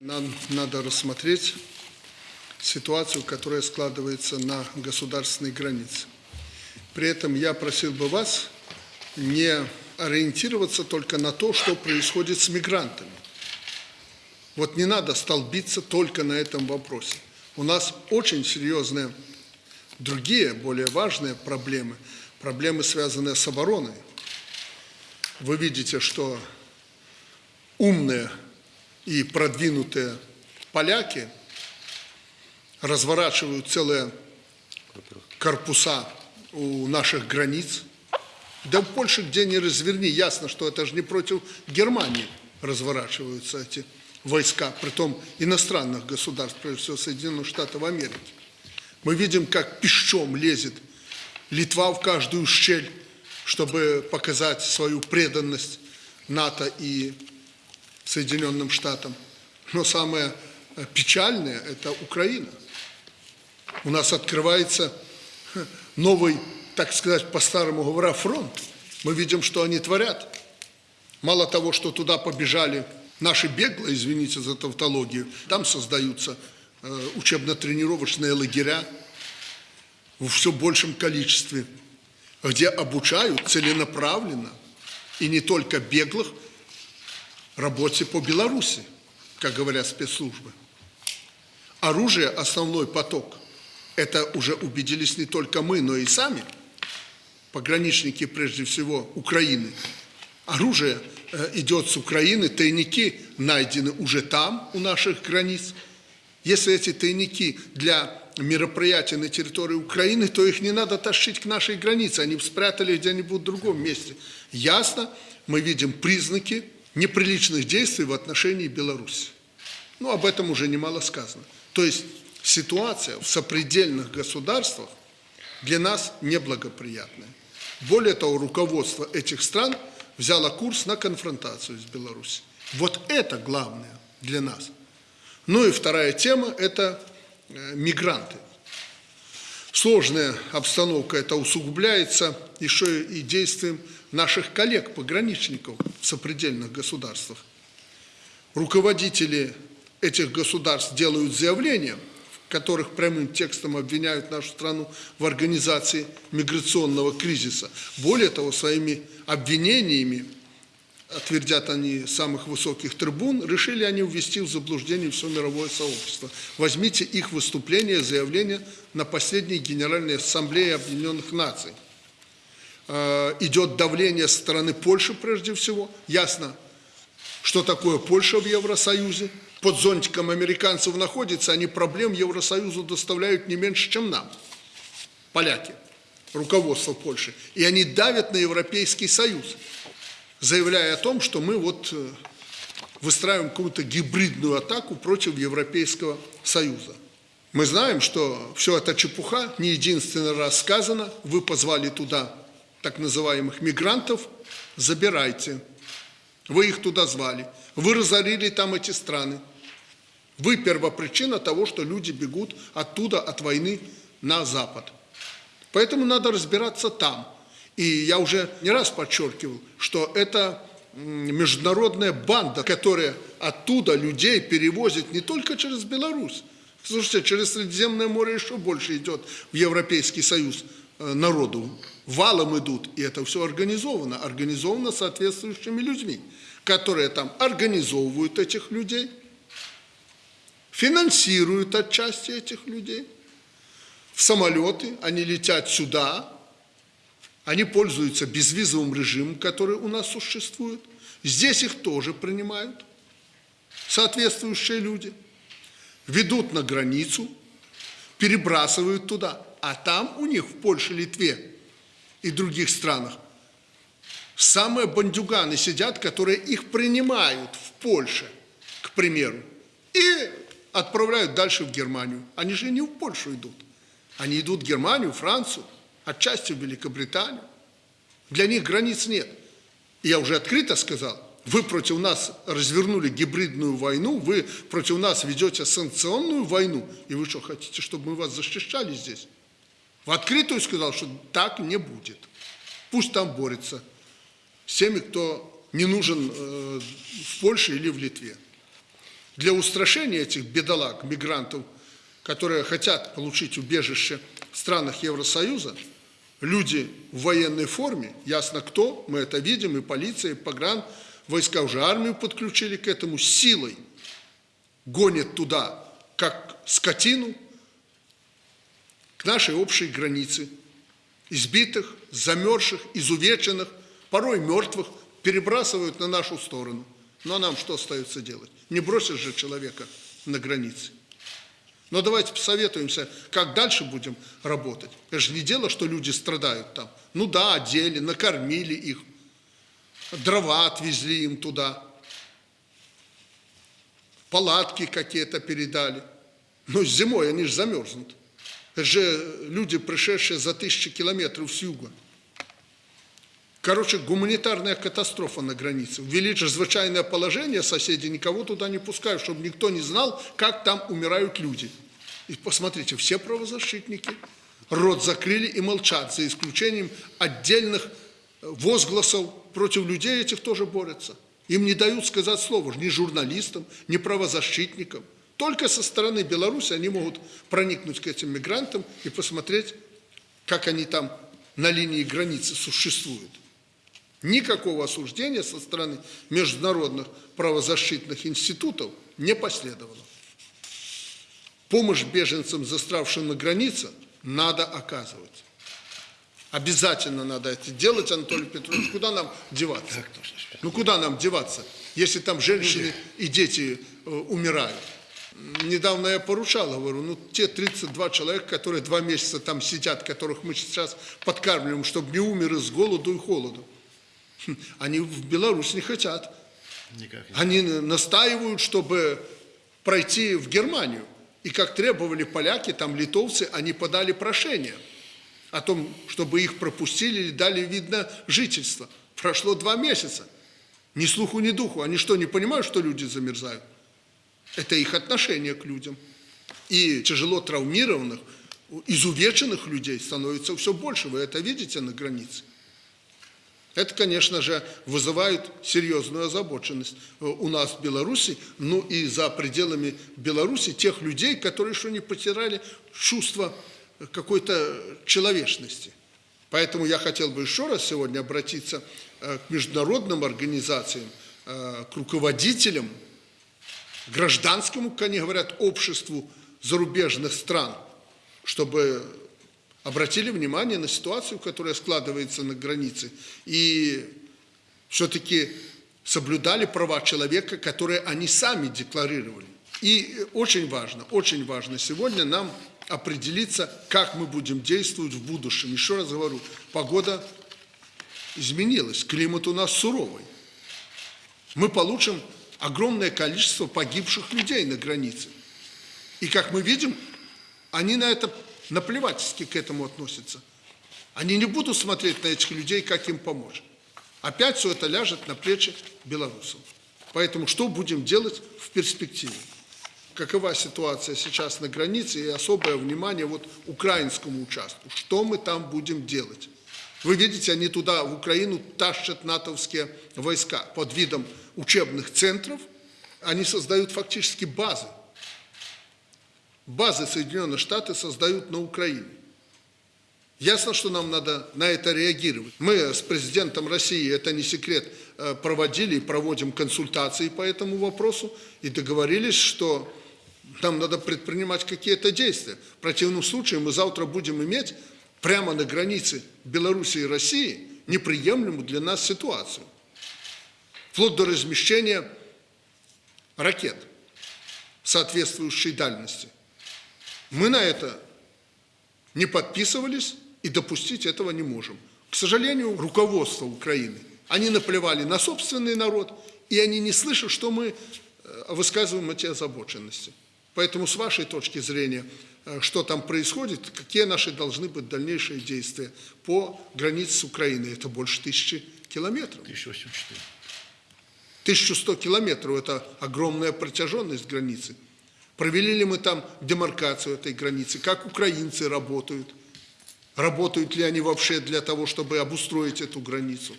Нам надо рассмотреть ситуацию, которая складывается на государственной границе. При этом я просил бы вас не ориентироваться только на то, что происходит с мигрантами. Вот не надо столбиться только на этом вопросе. У нас очень серьезные другие, более важные проблемы. Проблемы, связанные с обороной. Вы видите, что умные и продвинутые поляки разворачивают целые корпуса у наших границ. Да в Польше где ни разверни, ясно, что это же не против Германии разворачиваются эти войска, притом иностранных государств, прежде всего Соединенных Штатов Америки. Мы видим, как пищом лезет Литва в каждую щель, чтобы показать свою преданность НАТО и Соединенным Штатам. Но самое э, печальное – это Украина. У нас открывается новый, так сказать, по-старому говоря, фронт. Мы видим, что они творят. Мало того, что туда побежали наши беглые, извините за тавтологию, там создаются э, учебно-тренировочные лагеря в все большем количестве, где обучают целенаправленно, и не только беглых, работе по Беларуси, как говорят спецслужбы. Оружие – основной поток. Это уже убедились не только мы, но и сами, пограничники, прежде всего, Украины. Оружие э, идет с Украины, тайники найдены уже там, у наших границ. Если эти тайники для мероприятия на территории Украины, то их не надо тащить к нашей границе, они спрятали где-нибудь в другом месте. Ясно, мы видим признаки неприличных действий в отношении Беларуси. Ну, об этом уже немало сказано. То есть ситуация в сопредельных государствах для нас неблагоприятная. Более того, руководство этих стран взяло курс на конфронтацию с Беларусью. Вот это главное для нас. Ну и вторая тема – это э, мигранты. Сложная обстановка это усугубляется еще и действием наших коллег-пограничников в сопредельных государствах. Руководители этих государств делают заявления, в которых прямым текстом обвиняют нашу страну в организации миграционного кризиса. Более того, своими обвинениями, отвердят они самых высоких трибун, решили они ввести в заблуждение все мировое сообщество. Возьмите их выступления, заявления на последней Генеральной Ассамблее Объединенных Наций – идет давление со стороны Польши прежде всего. Ясно, что такое Польша в Евросоюзе. Под зонтиком американцев находится, они проблем Евросоюзу доставляют не меньше, чем нам. Поляки, руководство Польши. И они давят на Европейский Союз, заявляя о том, что мы вот э, выстраиваем какую-то гибридную атаку против Европейского Союза. Мы знаем, что все это чепуха, не единственный раз сказано, вы позвали туда так называемых мигрантов, забирайте. Вы их туда звали. Вы разорили там эти страны. Вы первопричина того, что люди бегут оттуда, от войны на Запад. Поэтому надо разбираться там. И я уже не раз подчеркивал, что это международная банда, которая оттуда людей перевозит не только через Беларусь. Слушайте, через Средиземное море еще больше идет в Европейский Союз народу валом идут, и это все организовано, организовано соответствующими людьми, которые там организовывают этих людей, финансируют отчасти этих людей. В самолеты они летят сюда, они пользуются безвизовым режимом, который у нас существует. Здесь их тоже принимают соответствующие люди, ведут на границу, перебрасывают туда, а там у них в Польше, Литве и других странах. Самые бандюганы сидят, которые их принимают в Польше, к примеру, и отправляют дальше в Германию. Они же не в Польшу идут. Они идут в Германию, Францию, отчасти в Великобританию. Для них границ нет. Я уже открыто сказал, вы против нас развернули гибридную войну, вы против нас ведете санкционную войну, и вы что, хотите, чтобы мы вас защищали здесь? В открытую сказал, что так не будет. Пусть там борется с теми, кто не нужен э, в Польше или в Литве. Для устрашения этих бедолаг, мигрантов, которые хотят получить убежище в странах Евросоюза, люди в военной форме, ясно кто, мы это видим, и полиция, и погран, войска уже армию подключили к этому, силой гонят туда, как скотину, к нашей общей границе, избитых, замерзших, изувеченных, порой мертвых, перебрасывают на нашу сторону. Ну а нам что остается делать? Не бросишь же человека на границе. Но давайте посоветуемся, как дальше будем работать. Это же не дело, что люди страдают там. Ну да, одели, накормили их, дрова отвезли им туда, палатки какие-то передали. Но зимой они же замерзнут. Же люди, пришедшие за тысячи километров с юга. Короче, гуманитарная катастрофа на границе. Ввели чрезвычайное положение, соседи никого туда не пускают, чтобы никто не знал, как там умирают люди. И посмотрите, все правозащитники рот закрыли и молчат, за исключением отдельных э, возгласов против людей этих тоже борются. Им не дают сказать слово, ни журналистам, ни правозащитникам. Только со стороны Беларуси они могут проникнуть к этим мигрантам и посмотреть, как они там на линии границы существуют. Никакого осуждения со стороны международных правозащитных институтов не последовало. Помощь беженцам, застравшим на границе, надо оказывать. Обязательно надо это делать, Анатолий Петрович. Куда нам деваться? Ну куда нам деваться, если там женщины и дети э, умирают? Недавно я поручал, говорю, ну те 32 человека, которые два месяца там сидят, которых мы сейчас подкармливаем, чтобы не умерли с голоду и холоду. Они в Беларусь не хотят. Никак Они настаивают, чтобы пройти в Германию. И как требовали поляки, там литовцы, они подали прошение о том, чтобы их пропустили или дали, видно, жительство. Прошло два месяца. Ни слуху, ни духу. Они что, не понимают, что люди замерзают? Это их отношение к людям. И тяжело травмированных, изувеченных людей становится все больше. Вы это видите на границе. Это, конечно же, вызывает серьезную озабоченность э, у нас в Беларуси, ну и за пределами Беларуси тех людей, которые еще не потеряли чувство какой-то человечности. Поэтому я хотел бы еще раз сегодня обратиться э, к международным организациям, э, к руководителям, гражданскому, как они говорят, обществу зарубежных стран, чтобы обратили внимание на ситуацию, которая складывается на границе, и все-таки соблюдали права человека, которые они сами декларировали. И очень важно, очень важно сегодня нам определиться, как мы будем действовать в будущем. Еще раз говорю, погода изменилась, климат у нас суровый. Мы получим огромное количество погибших людей на границе. И как мы видим, они на это наплевательски к этому относятся. Они не будут смотреть на этих людей, как им помочь. Опять все это ляжет на плечи белорусов. Поэтому что будем делать в перспективе? Какова ситуация сейчас на границе и особое внимание вот украинскому участку? Что мы там будем делать? Вы видите, они туда, в Украину, тащат натовские войска под видом учебных центров. Они создают фактически базы базы Соединенных Штатов создают на Украине. Ясно, что нам надо на это реагировать. Мы с президентом России, это не секрет, э, проводили и проводим консультации по этому вопросу и договорились, что нам надо предпринимать какие-то действия. В противном случае мы завтра будем иметь прямо на границе Беларуси и России неприемлемую для нас ситуацию. Вплоть до размещения ракет соответствующей дальности. Мы на это не подписывались и допустить этого не можем. К сожалению, руководство Украины, они наплевали на собственный народ, и они не слышат, что мы э, высказываем эти озабоченности. Поэтому с вашей точки зрения, э, что там происходит, какие наши должны быть дальнейшие действия по границе с Украиной? Это больше тысячи километров. 1084. 1100 километров – это огромная протяженность границы. Провели ли мы там демаркацию этой границы? Как украинцы работают? Работают ли они вообще для того, чтобы обустроить эту границу?